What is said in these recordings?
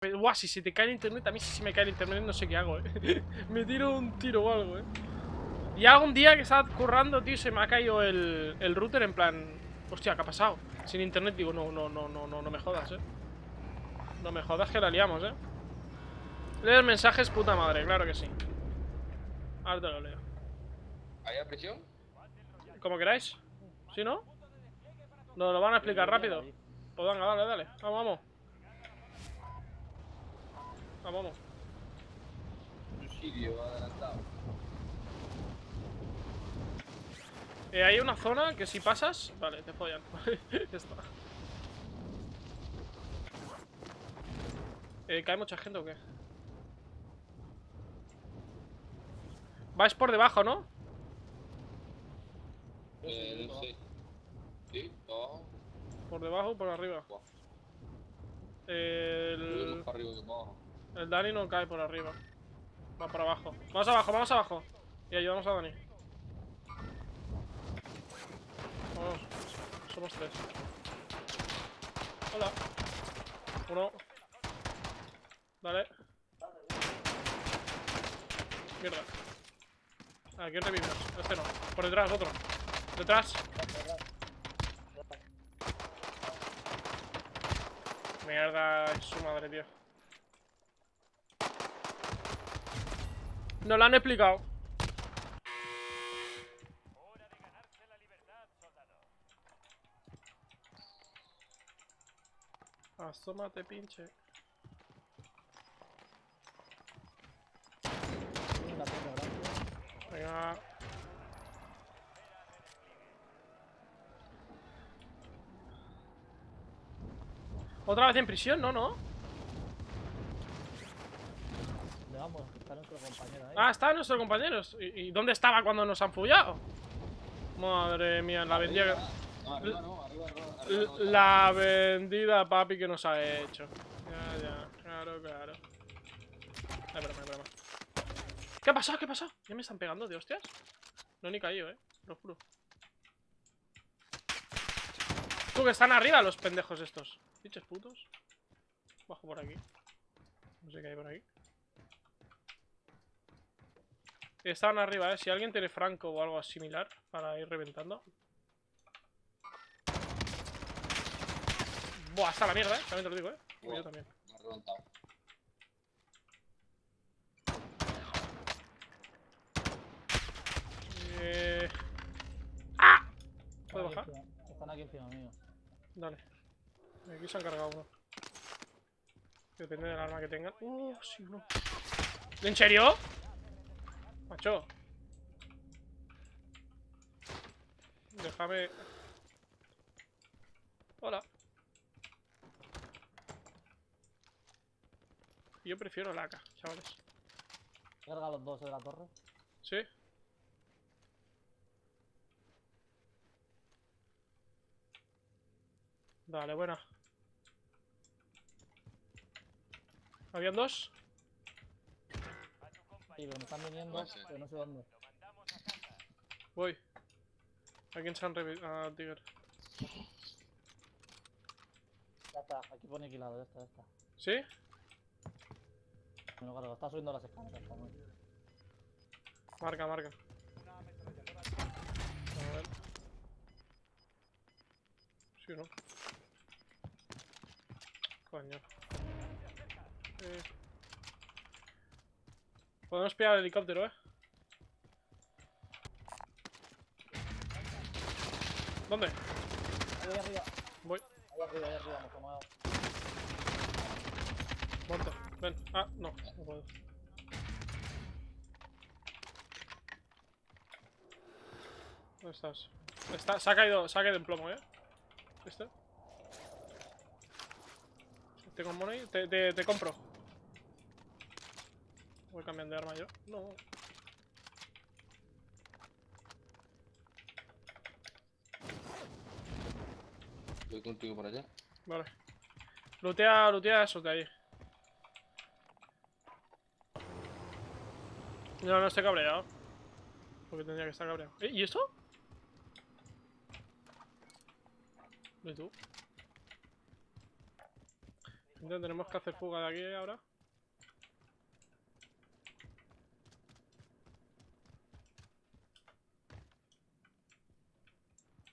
Pero, guau, si se te cae el internet, a mí si se me cae el internet no sé qué hago, eh. me tiro un tiro o algo, eh. Y algún día que estaba currando, tío, se me ha caído el, el router en plan... Hostia, ¿qué ha pasado? Sin internet, digo, no, no, no, no, no, no me jodas, eh. No me jodas que la liamos, eh. Leer mensajes, puta madre, claro que sí. Ahora te lo leo. ¿Hay prisión? Como queráis. ¿Sí, no? Nos lo van a explicar rápido. Pues venga, dale, dale. Vamos, vamos. Vamos, vamos. Suicidio adelantado. Eh, hay una zona que si pasas... Vale, te follan. ya está. Eh, ¿Cae mucha gente o qué? Vais por debajo, ¿no? Eh, no sé. ¿Sí? Por debajo o por arriba. Buah. El... Arriba que para abajo. El Dani no cae por arriba. Va para abajo. Vamos abajo, vamos abajo. Y ayudamos a Dani. Vamos. Somos tres. Hola. Uno. Dale. Mierda. Aquí revivimos. Este no. Por detrás, otro. Detrás. Mierda, su madre, tío. No lo han explicado. Asómate, pinche. Venga. ¿Otra vez en prisión? No, no. ¿Dónde vamos? Está nuestro compañero ahí. Ah, está nuestro compañero. ¿Y, dónde estaba cuando nos han follado? Madre mía, la vendida No, arriba no, arriba, no, La vendida, papi, que nos ha hecho. Ya, ya, claro, claro. Ay, broma, broma. ¿Qué ha pasado? ¿Qué ha pasado? ¿Ya me están pegando de hostias? No ni caído, eh. Lo juro. Tú, que están arriba los pendejos estos. Bichos putos. Bajo por aquí. No sé qué hay por aquí. Estaban arriba, eh. Si alguien tiene franco o algo similar para ir reventando. Buah, hasta la mierda, eh. También te lo digo, eh. Yo también. Me ha reventado. Eh... ¡Ah! ¿Puedo bajar? Están aquí encima mío. Dale. Aquí se han cargado uno. Depende del arma que tengan. Uh, sí, uno. ¿En serio? Macho. Déjame. Hola. Yo prefiero la AK, chavales. Carga los dos de la torre. ¿Sí? Dale, buena. ¿Habían dos? Sí, pero me están viniendo, No sé. pero no sé dónde. Voy. ¿A quién se han revivido? Ah, Tiger. Ya está, aquí pone equilado, ya está, ya está. ¿Sí? Me lo cargo, está subiendo las escaleras también. Marca, marca. A ver. Sí, ¿no? Coño. Eh. Podemos pillar el helicóptero, ¿eh? ¿Dónde? Ahí arriba, Voy. ahí arriba, ahí arriba, me muevo. Muerto. Ven. Ah, no. No puedo. ¿Dónde estás? Está, se ha caído, se ha caído en plomo, ¿eh? ¿Este? ¿Tengo money? Te, te, te compro. Voy cambiando de arma yo. No. Voy contigo por allá. Vale. Lootea, lootea eso de ahí. No, no estoy cabreado. Porque tendría que estar cabreado. ¿Eh? ¿Y esto? ¿Y tú? Entonces tenemos que hacer fuga de aquí ahora.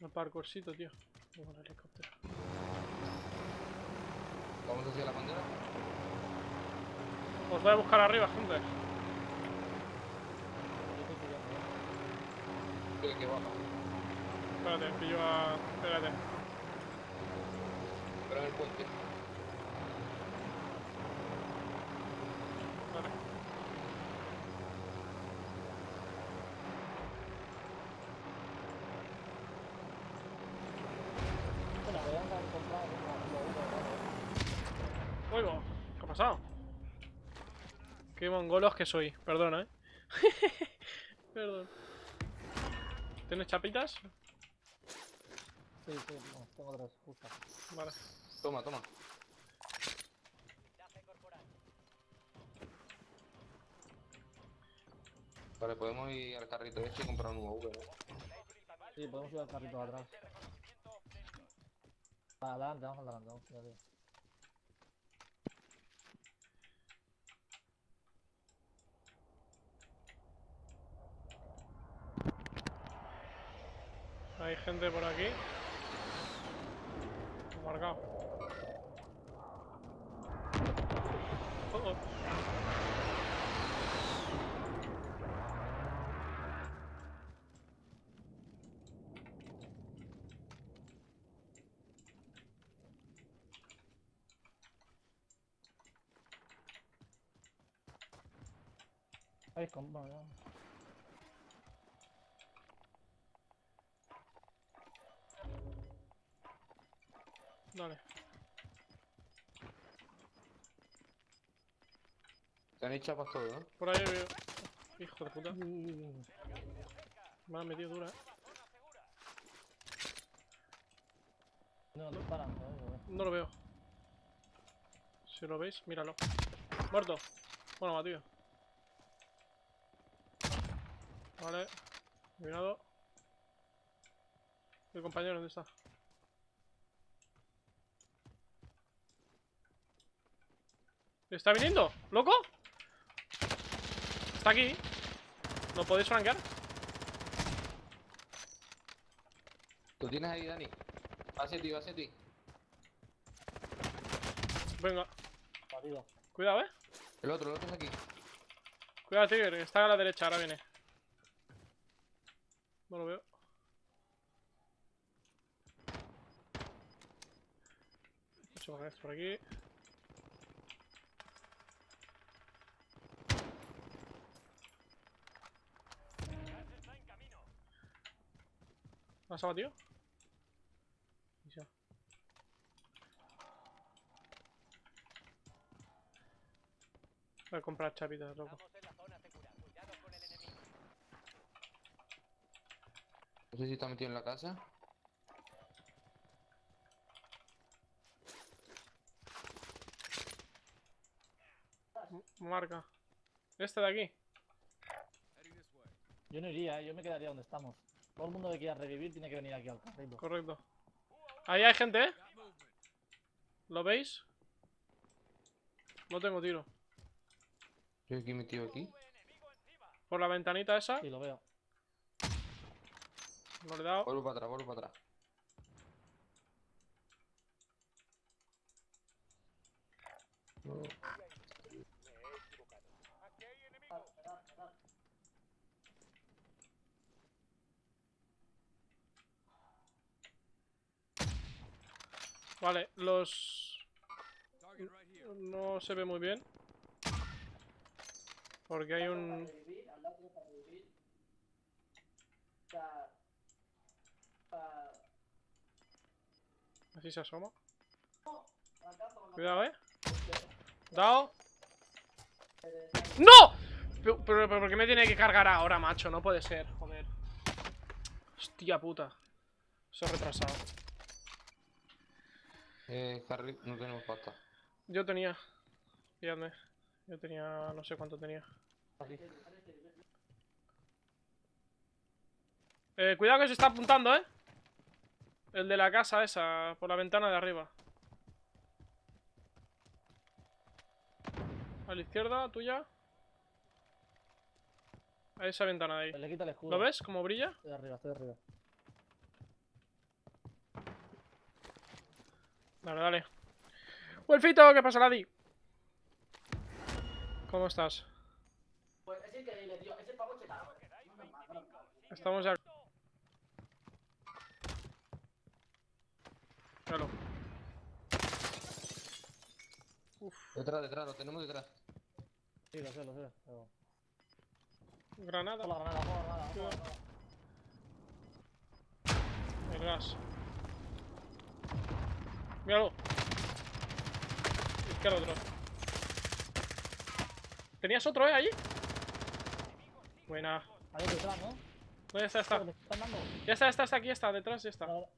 Un parkourcito, tío. Voy con el helicóptero. Vamos hacia la bandera. Os voy a buscar arriba, gente. ¿eh? Que, baja. Espérate, pillo a. Espérate. En el puente. Vale. Bueno, voy a andar a encontrar uno, uno, uno, Oigo, ¿qué ha pasado? Qué mongolos que soy. Perdona, eh. Perdón. ¿Tienes chapitas? Sí, sí, no, tengo tres, justo. Vale. Toma, toma. Vale, podemos ir al carrito este y comprar un UAV, ¿no? Sí, podemos ir al carrito de atrás. Va, adelante, vamos adelante, vamos, tío, Hay gente por aquí. Marcado. Con, Te han hecho chapas todo, ¿no? Por ahí veo. Hijo de puta. Me ha metido dura, eh. No, no, no, lo veo. Si lo veis, míralo. Muerto. Bueno, batido. Vale. Eliminado. Mi compañero, ¿dónde está? ¿Está viniendo? ¿Loco? Está aquí. ¿Lo podéis flanquear? ¿Lo tienes ahí, Dani? Va hacia ti, va hacia ti. Venga. Batido. Cuidado, eh. El otro, el otro es aquí. Cuidado, Tiger, está a la derecha, ahora viene. No lo veo. Mucho más por aquí. ¿Has abatido? Y ya. Voy a comprar chapitas, loco. No sé si está metido en la casa. Marca. Este de aquí. Yo no iría, eh, yo me quedaría donde estamos. Todo el mundo que quiera revivir tiene que venir aquí al carrito. Correcto. Ahí hay gente, ¿eh? ¿Lo veis? No tengo tiro. Yo aquí metido aquí. Por la ventanita esa. Sí, lo veo. No le he dado. Vuelvo para atrás, vuelvo para atrás. No. Vale, los... No se ve muy bien. Porque hay un... Así se asoma. Cuidado, eh. Dao. ¡No! Pero, pero, ¿por qué me tiene que cargar ahora, macho? No puede ser, joder. Hostia puta. Se ha retrasado. Eh, Harry, no tenemos pasta. Yo tenía. Fíjate. Yo tenía. No sé cuánto tenía. Aquí. Eh, cuidado que se está apuntando, eh. El de la casa esa, por la ventana de arriba. A la izquierda, tuya. A esa ventana de ahí. Le quita el escudo. ¿Lo ves? ¿Cómo brilla? Estoy arriba, estoy arriba. Dale, dale. Wolfito, ¿qué pasa, Ladi? ¿Cómo estás? Pues es increíble, tío. Ese pavo chetado. Estamos ya. Míralo. Detrás, detrás, lo tenemos detrás. Sí, lo sé, lo sé. Pero... Granada. Ojo la granada, ojo la granada, ojo la granada. El gas. Míralo. Izquierda otro. ¿Tenías otro, eh, allí? Buena. Ahí detrás, ¿no? ¿Dónde está? Está. Ya está, está, está, aquí está, detrás ya está. Vale,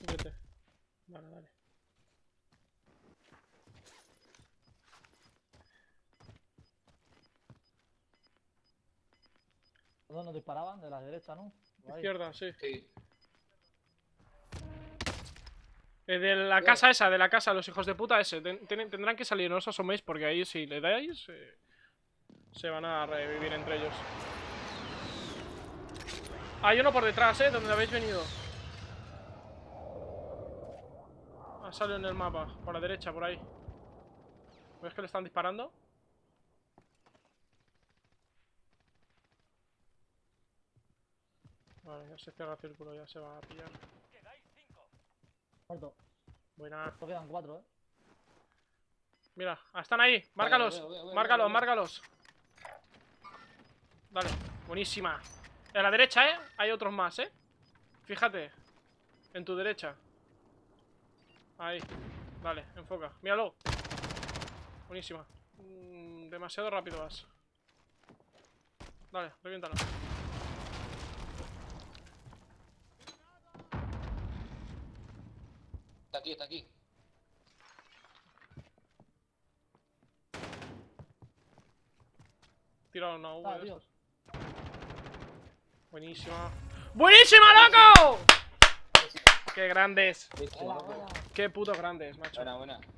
Vete. Vale, dale. ¿Dónde nos disparaban? De la derecha, ¿no? Izquierda, sí. Sí. Eh, de la casa esa, de la casa, los hijos de puta ese. ten- tendrán que salir, no os asoméis porque ahí si le dais eh, se van a revivir entre ellos. Hay uno por detrás, eh, donde habéis venido. Ha salido en el mapa, por la derecha, por ahí. ¿Ves que le están disparando? Vale, ya se cierra el círculo, ya se va a pillar. Muerto. Buena. Solo quedan cuatro, ¿eh? Mira, están ahí. Márcalos. veo, veo, veo, márcalos, veo, márcalos. Dale, buenísima. A la derecha, ¿eh? Hay otros más, ¿eh? Fíjate. En tu derecha. Ahí. Dale, enfoca. Míralo. Buenísima. Mm, demasiado rápido vas. Dale, reviéntalo. Está aquí, está aquí. Tira una V. Ah, de estos. Buenísima. ¡Buenísima, loco! ¡Qué grandes! ¡Qué putos grandes, macho! Buena, buena.